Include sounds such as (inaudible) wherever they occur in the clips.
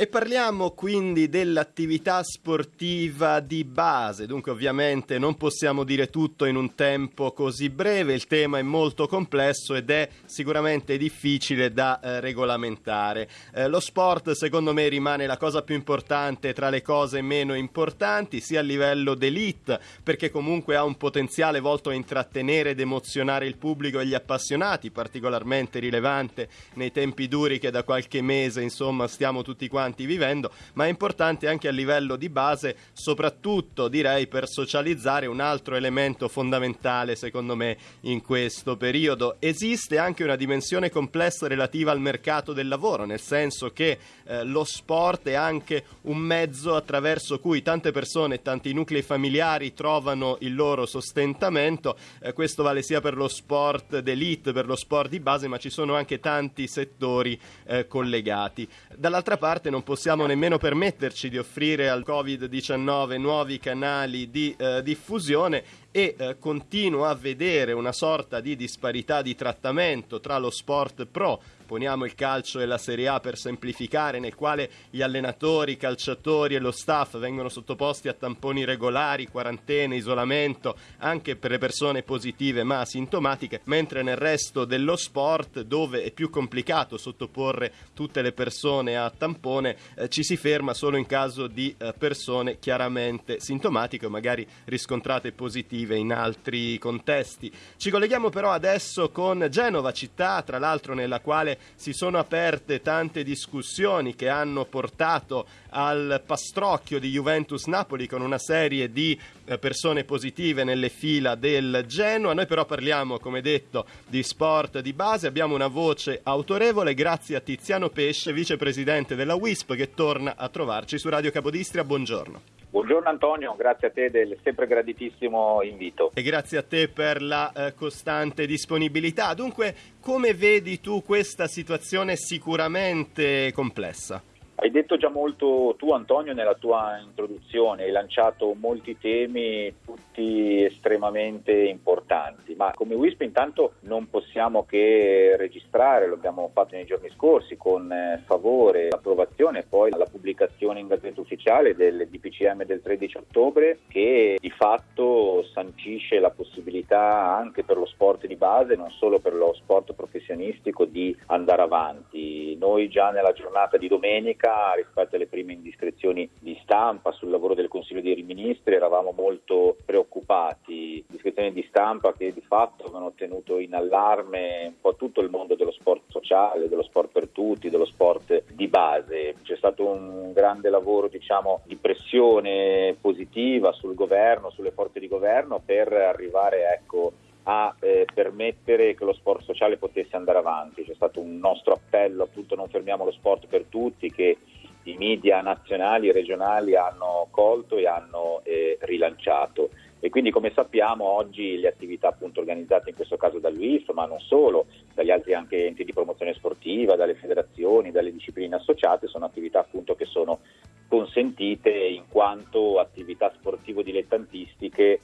E parliamo quindi dell'attività sportiva di base, dunque ovviamente non possiamo dire tutto in un tempo così breve, il tema è molto complesso ed è sicuramente difficile da eh, regolamentare. Eh, lo sport secondo me rimane la cosa più importante tra le cose meno importanti, sia a livello d'elite, perché comunque ha un potenziale volto a intrattenere ed emozionare il pubblico e gli appassionati, particolarmente rilevante nei tempi duri che da qualche mese insomma stiamo tutti quanti avanti vivendo, ma è importante anche a livello di base, soprattutto direi per socializzare un altro elemento fondamentale secondo me in questo periodo. Esiste anche una dimensione complessa relativa al mercato del lavoro, nel senso che eh, lo sport è anche un mezzo attraverso cui tante persone e tanti nuclei familiari trovano il loro sostentamento. Eh, questo vale sia per lo sport d'elite, per lo sport di base, ma ci sono anche tanti settori eh, collegati. Dall'altra parte non non possiamo nemmeno permetterci di offrire al Covid-19 nuovi canali di eh, diffusione e eh, continuo a vedere una sorta di disparità di trattamento tra lo sport pro poniamo il calcio e la Serie A per semplificare, nel quale gli allenatori, i calciatori e lo staff vengono sottoposti a tamponi regolari, quarantene, isolamento, anche per le persone positive ma asintomatiche, mentre nel resto dello sport, dove è più complicato sottoporre tutte le persone a tampone, eh, ci si ferma solo in caso di eh, persone chiaramente sintomatiche o magari riscontrate positive in altri contesti. Ci colleghiamo però adesso con Genova, città tra l'altro nella quale si sono aperte tante discussioni che hanno portato al pastrocchio di Juventus-Napoli con una serie di eh, persone positive nelle fila del Genoa. Noi però parliamo, come detto, di sport di base. Abbiamo una voce autorevole grazie a Tiziano Pesce, vicepresidente della WISP, che torna a trovarci su Radio Capodistria. Buongiorno. Buongiorno Antonio, grazie a te del sempre graditissimo invito. E grazie a te per la eh, costante disponibilità. Dunque, come vedi tu questa situazione sicuramente complessa? Hai detto già molto tu Antonio nella tua introduzione, hai lanciato molti temi, tutti estremamente importanti, ma come WISP intanto non possiamo che registrare, lo abbiamo fatto nei giorni scorsi con eh, favore l'approvazione e poi la pubblicazione in Gazzetta Ufficiale del DPCM del 13 ottobre che di fatto sancisce la possibilità anche per lo sport di base, non solo per lo sport professionistico, di andare avanti. Noi già nella giornata di domenica rispetto alle prime indiscrezioni di stampa sul lavoro del Consiglio dei Ministri eravamo molto preoccupati, indiscrezioni di stampa che di fatto avevano tenuto in allarme un po' tutto il mondo dello sport sociale, dello sport per tutti, dello sport di base. C'è stato un grande lavoro diciamo, di pressione positiva sul governo, sulle forze di governo per arrivare ecco, a eh, permettere che lo sport sociale potesse andare avanti. C'è stato un nostro appello, appunto non fermiamo lo sport per tutti, che i media nazionali e regionali hanno colto e hanno eh, rilanciato. E quindi come sappiamo oggi le attività appunto organizzate in questo caso dall'UIF, ma non solo, dagli altri anche enti di promozione sportiva, dalle federazioni, dalle discipline associate, sono attività appunto che sono consentite in quanto attività sportivo dilettantistiche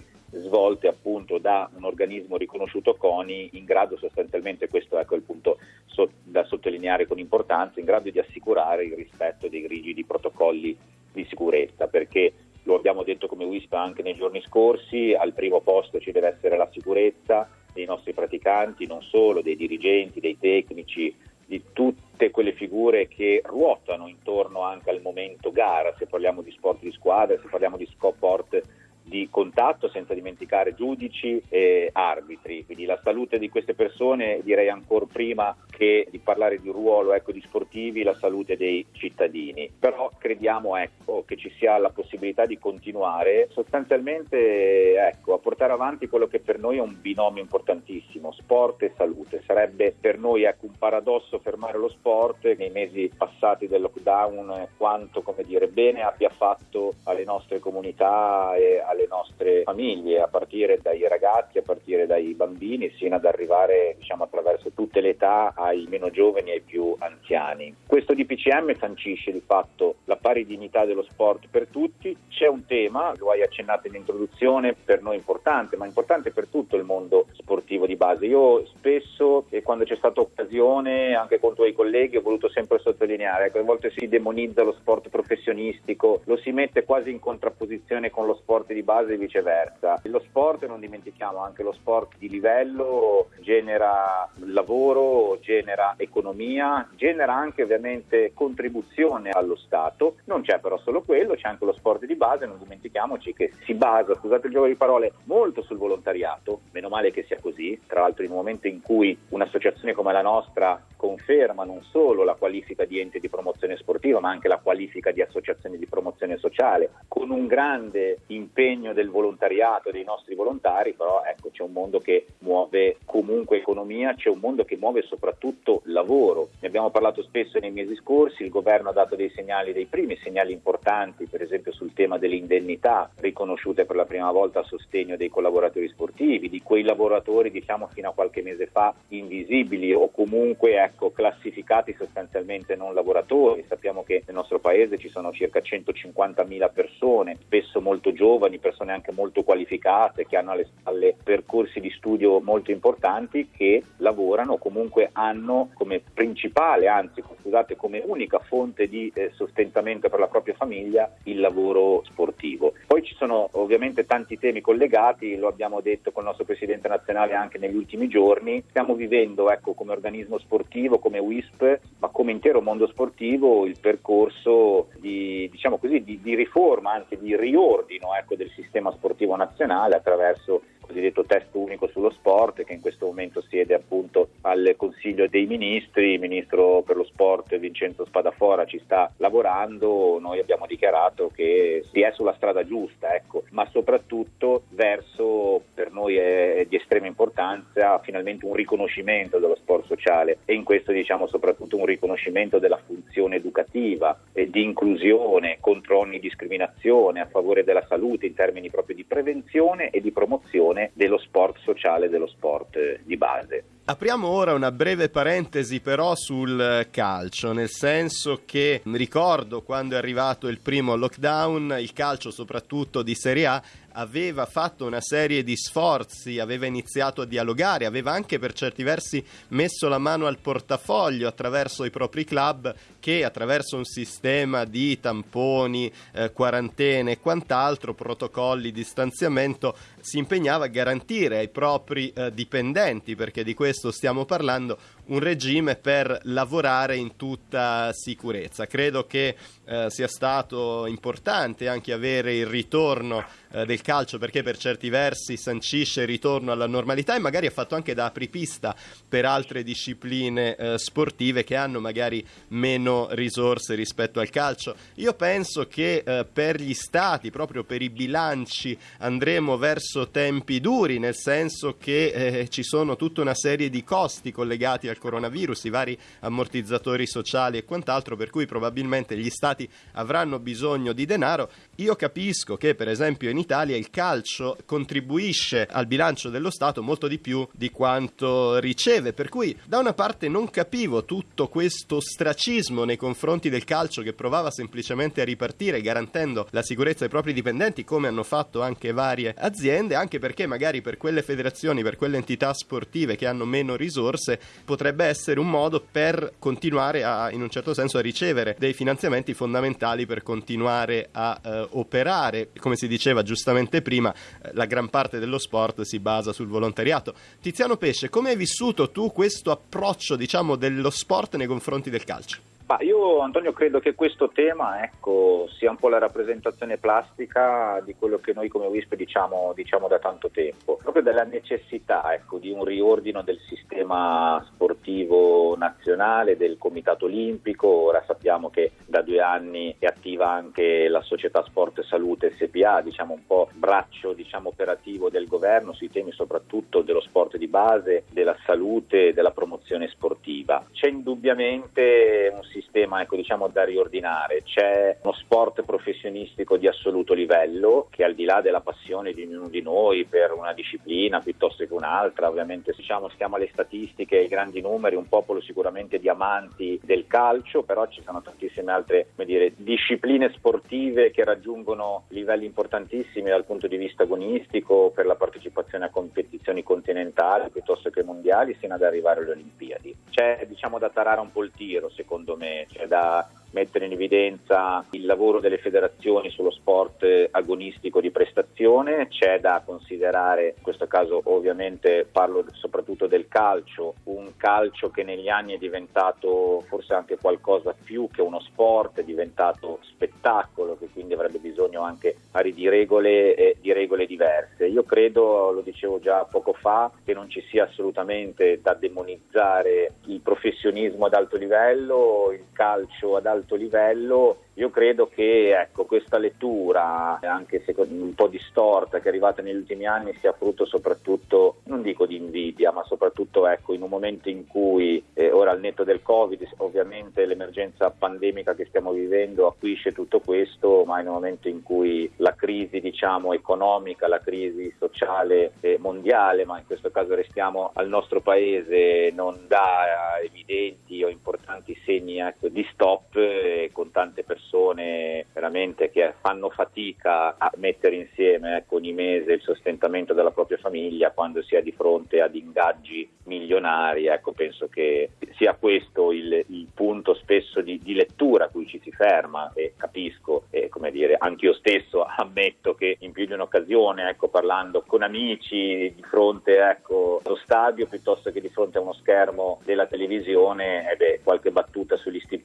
svolte appunto da un organismo riconosciuto CONI in grado sostanzialmente, questo ecco il punto so, da sottolineare con importanza, in grado di assicurare il rispetto dei rigidi protocolli di sicurezza, perché lo abbiamo detto come WISPA anche nei giorni scorsi, al primo posto ci deve essere la sicurezza dei nostri praticanti, non solo dei dirigenti, dei tecnici, di tutte quelle figure che ruotano intorno anche al momento gara, se parliamo di sport di squadra, se parliamo di sport di contatto senza dimenticare giudici e arbitri, quindi la salute di queste persone direi ancora prima che di parlare di ruolo ecco, di sportivi, la salute dei cittadini, però crediamo ecco, che ci sia la possibilità di continuare. Sostanzialmente ecco, a portare avanti quello che per noi è un binomio importantissimo, sport e salute, sarebbe per noi ecco, un paradosso fermare lo sport nei mesi passati del lockdown quanto come dire, bene abbia fatto alle nostre comunità e alle le nostre famiglie, a partire dai ragazzi, a partire dai bambini, sino ad arrivare diciamo, attraverso tutte le età ai meno giovani e ai più anziani. Questo DPCM sancisce di fatto la pari dignità dello sport per tutti. C'è un tema, lo hai accennato in introduzione, per noi importante, ma importante per tutto il mondo sportivo di base. Io spesso, quando c'è stata occasione, anche con i tuoi colleghi, ho voluto sempre sottolineare che a volte si demonizza lo sport professionistico, lo si mette quasi in contrapposizione con lo sport di base e viceversa. Lo sport, non dimentichiamo, anche lo sport di livello genera lavoro, genera economia, genera anche ovviamente contribuzione allo Stato. Non c'è però solo quello, c'è anche lo sport di base, non dimentichiamoci che si basa, scusate il gioco di parole, molto sul volontariato, meno male che sia così, tra l'altro in un momento in cui un'associazione come la nostra conferma non solo la qualifica di ente di promozione sportiva, ma anche la qualifica di associazione di promozione sociale, con un grande impegno del volontariato dei nostri volontari, però ecco c'è un mondo che muove comunque economia, c'è un mondo che muove soprattutto lavoro. Ne abbiamo parlato spesso nei mesi scorsi, il governo ha dato dei segnali, dei primi segnali importanti, per esempio sul tema delle indennità riconosciute per la prima volta a sostegno dei collaboratori sportivi, di quei lavoratori diciamo fino a qualche mese fa invisibili o comunque ecco, classificati sostanzialmente non lavoratori. Sappiamo che nel nostro paese ci sono circa 150.000 persone, spesso molto giovani, persone anche molto qualificate, che hanno alle spalle percorsi di studio molto importanti, che lavorano o comunque hanno come principale, anzi scusate, come unica fonte di eh, sostentamento per la propria famiglia il lavoro sportivo. Poi ci sono ovviamente tanti temi collegati, lo abbiamo detto con il nostro Presidente nazionale anche negli ultimi giorni, stiamo vivendo ecco, come organismo sportivo, come WISP, ma come intero mondo sportivo il percorso di, diciamo così, di, di riforma, anzi di riordino ecco, del sistema sportivo nazionale attraverso cosiddetto test unico sullo sport che in questo momento siede appunto al Consiglio dei Ministri, il Ministro per lo Sport Vincenzo Spadafora ci sta lavorando, noi abbiamo dichiarato che si è sulla strada giusta, ecco, ma soprattutto verso, per noi è di estrema importanza, finalmente un riconoscimento dello sport sociale. E in questo diciamo soprattutto un riconoscimento della funzione educativa e di inclusione contro ogni discriminazione a favore della salute in termini proprio di prevenzione e di promozione dello sport sociale, dello sport eh, di base. Apriamo ora una breve parentesi però sul calcio, nel senso che ricordo quando è arrivato il primo lockdown, il calcio soprattutto di Serie A aveva fatto una serie di sforzi, aveva iniziato a dialogare, aveva anche per certi versi messo la mano al portafoglio attraverso i propri club che attraverso un sistema di tamponi, eh, quarantene e quant'altro, protocolli di distanziamento, si impegnava a garantire ai propri eh, dipendenti, perché di questo stiamo parlando, un regime per lavorare in tutta sicurezza. Credo che eh, sia stato importante anche avere il ritorno eh, del calcio perché per certi versi sancisce il ritorno alla normalità e magari ha fatto anche da apripista per altre discipline eh, sportive che hanno magari meno risorse rispetto al calcio. Io penso che eh, per gli stati, proprio per i bilanci, andremo verso tempi duri, nel senso che eh, ci sono tutta una serie di costi collegati al coronavirus, i vari ammortizzatori sociali e quant'altro, per cui probabilmente gli stati avranno bisogno di denaro. Io capisco che per esempio in Italia il calcio contribuisce al bilancio dello Stato molto di più di quanto riceve, per cui da una parte non capivo tutto questo stracismo nei confronti del calcio che provava semplicemente a ripartire garantendo la sicurezza ai propri dipendenti come hanno fatto anche varie aziende, anche perché magari per quelle federazioni, per quelle entità sportive che hanno meno risorse potrebbe essere un modo per continuare a in un certo senso a ricevere dei finanziamenti fondamentali per continuare a eh, operare, come si diceva giustamente prima, eh, la gran parte dello sport si basa sul volontariato. Tiziano Pesce, come hai vissuto tu questo approccio, diciamo, dello sport nei confronti del calcio? Ma io Antonio credo che questo tema ecco, sia un po' la rappresentazione plastica di quello che noi come WISP diciamo, diciamo da tanto tempo, proprio della necessità ecco, di un riordino del sistema sportivo nazionale, del Comitato Olimpico, ora sappiamo che da due anni è attiva anche la società Sport Salute SPA, diciamo un po' braccio diciamo, operativo del governo sui temi soprattutto dello sport di base, della salute e della promozione sportiva. C'è indubbiamente un sistema ecco, diciamo, da riordinare, c'è uno sport professionistico di assoluto livello che al di là della passione di ognuno di noi per una disciplina piuttosto che un'altra, ovviamente diciamo, stiamo alle statistiche ai grandi numeri, un popolo sicuramente di amanti del calcio, però ci sono tantissime altre dire, discipline sportive che raggiungono livelli importantissimi dal punto di vista agonistico per la partecipazione a competizioni continentali piuttosto che mondiali sino ad arrivare alle Olimpiadi. C'è diciamo da tarare un po' il tiro secondo me, c'è da mettere in evidenza il lavoro delle federazioni sullo sport agonistico di prestazione, c'è da considerare, in questo caso ovviamente parlo soprattutto del calcio, un calcio che negli anni è diventato forse anche qualcosa più che uno sport, è diventato spettacolo, che quindi avrebbe bisogno anche di regole, eh, di regole diverse. Io credo, lo dicevo già poco fa, che non ci sia assolutamente da demonizzare il professionismo ad alto livello, il calcio ad alto livello io credo che ecco, questa lettura, anche se un po' distorta, che è arrivata negli ultimi anni, sia frutto soprattutto, non dico di invidia, ma soprattutto ecco, in un momento in cui, eh, ora al netto del Covid, ovviamente l'emergenza pandemica che stiamo vivendo acuisce tutto questo, ma in un momento in cui la crisi diciamo, economica, la crisi sociale eh, mondiale, ma in questo caso restiamo al nostro paese, non dà evidenti o importanti segni ecco, di stop eh, con tante persone persone veramente che fanno fatica a mettere insieme ecco, ogni mese il sostentamento della propria famiglia quando si è di fronte ad ingaggi milionari. Ecco, penso che sia questo il, il punto spesso di, di, lettura a cui ci si ferma e capisco e come dire, anche io stesso (laughs) ammetto che in più di un'occasione, ecco, parlando con amici di fronte ecco, allo stadio piuttosto che di fronte a uno schermo della televisione, eh beh, qualche battuta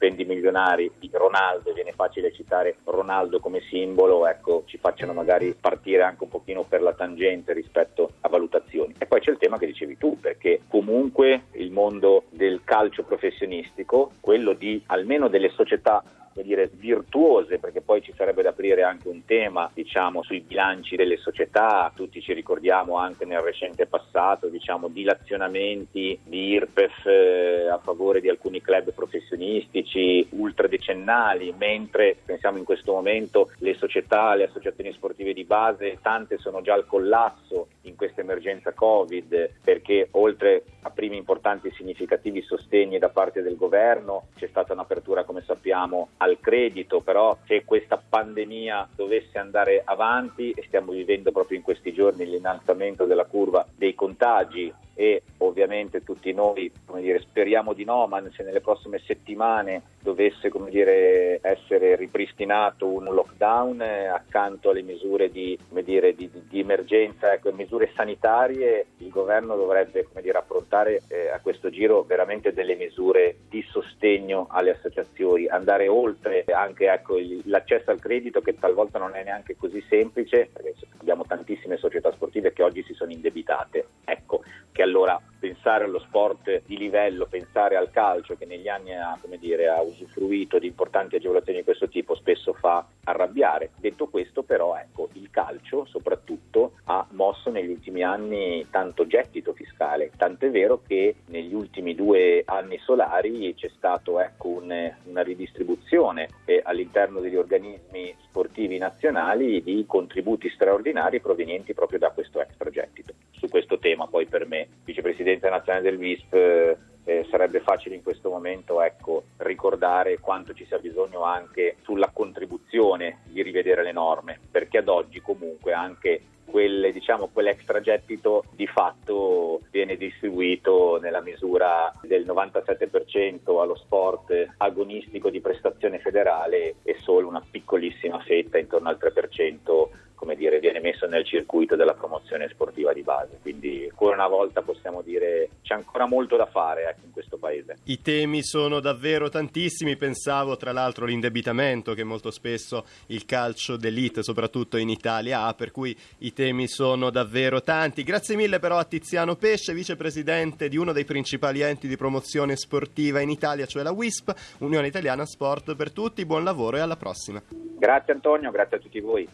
stipendi milionari di Ronaldo viene facile citare Ronaldo come simbolo, ecco, ci facciano magari partire anche un pochino per la tangente rispetto a valutazioni. E poi c'è il tema che dicevi tu, perché comunque il mondo del calcio professionistico, quello di almeno delle società dire, virtuose, perché poi ci sarebbe da aprire anche un tema diciamo, sui bilanci delle società, tutti ci ricordiamo anche nel recente passato diciamo, dilazionamenti di IRPEF eh, a favore di alcuni club professionistici ultradecennali, mentre pensiamo in questo momento le società, le associazioni sportive di base, tante sono già al collasso in questa emergenza Covid, perché oltre a primi importanti e significativi sostegni da parte del governo c'è stata un'apertura, come sappiamo, al credito, però se questa pandemia dovesse andare avanti e stiamo vivendo proprio in questi giorni l'innalzamento della curva dei contagi e ovviamente tutti noi dire, speriamo di no, ma se nelle prossime settimane dovesse dire, essere ripristinato un lockdown eh, accanto alle misure di, dire, di, di emergenza, ecco, sanitarie, il governo dovrebbe approntare eh, a questo giro veramente delle misure di sostegno alle associazioni, andare oltre anche ecco, l'accesso al credito che talvolta non è neanche così semplice, abbiamo tantissime società sportive che oggi si sono indebitate. Ecco, che allora pensare allo sport di livello, pensare al calcio che negli anni ha, dire, ha, usufruito di importanti agevolazioni di questo tipo spesso fa arrabbiare. Detto questo però ecco, il calcio soprattutto ha mosso negli ultimi anni tanto gettito fiscale, tanto è vero che negli ultimi due anni solari c'è stata ecco, un, una ridistribuzione eh, all'interno degli organismi sportivi nazionali di contributi straordinari provenienti proprio da questo extragettito. Su questo tema poi per me vicepresidente nazionale del VISP, eh, sarebbe facile in questo momento ecco, ricordare quanto ci sia bisogno anche sulla contribuzione di rivedere le norme, perché ad oggi comunque anche quel, diciamo, quell'extragettito di fatto viene distribuito nella misura del 97% allo sport agonistico di prestazione federale e solo una piccolissima fetta, intorno al 3%, come dire, viene messo nel circuito della promozione sportiva di base. Quindi ancora una volta possiamo dire c'è ancora molto da fare ecco, in questo paese. I temi sono davvero tantissimi, pensavo tra l'altro all'indebitamento che molto spesso il calcio d'elite, soprattutto in Italia, ha, per cui i temi sono davvero tanti. Grazie mille però a Tiziano Pesce, vicepresidente di uno dei principali enti di promozione sportiva in Italia, cioè la WISP, Unione Italiana Sport per Tutti. Buon lavoro e alla prossima. Grazie Antonio, grazie a tutti voi.